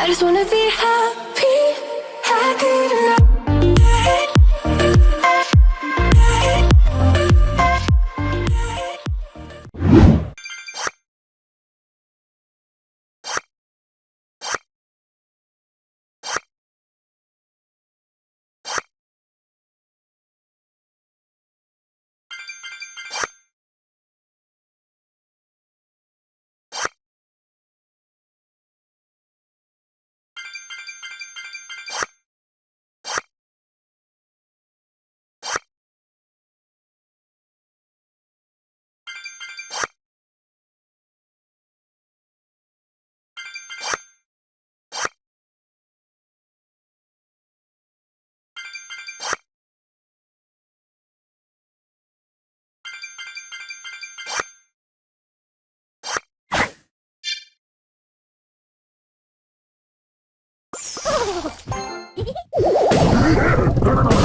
I just wanna be happy, Golden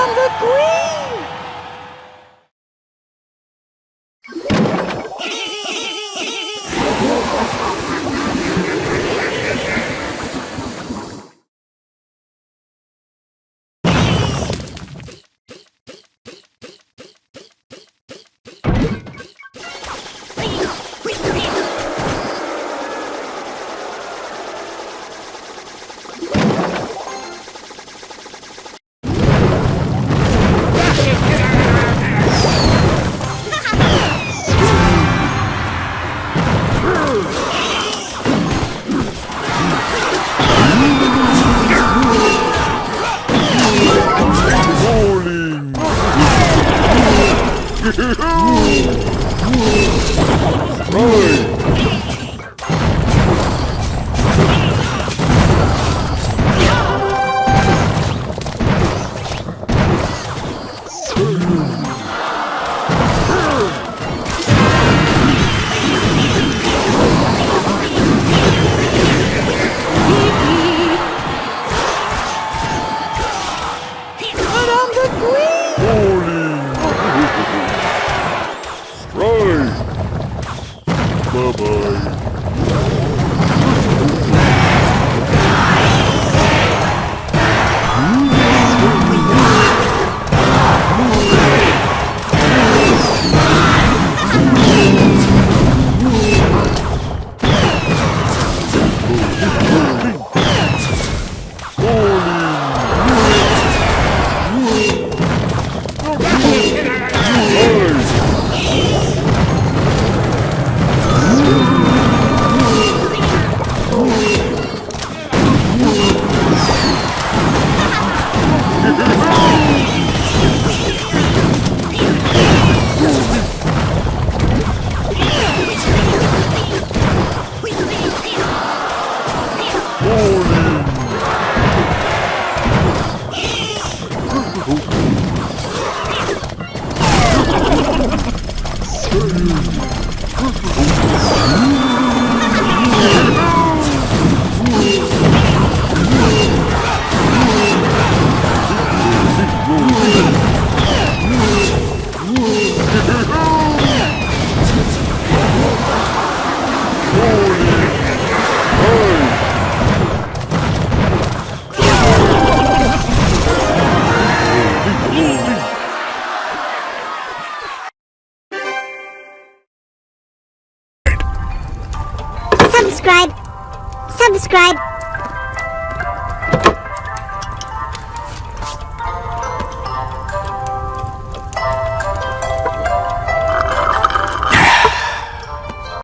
on the green!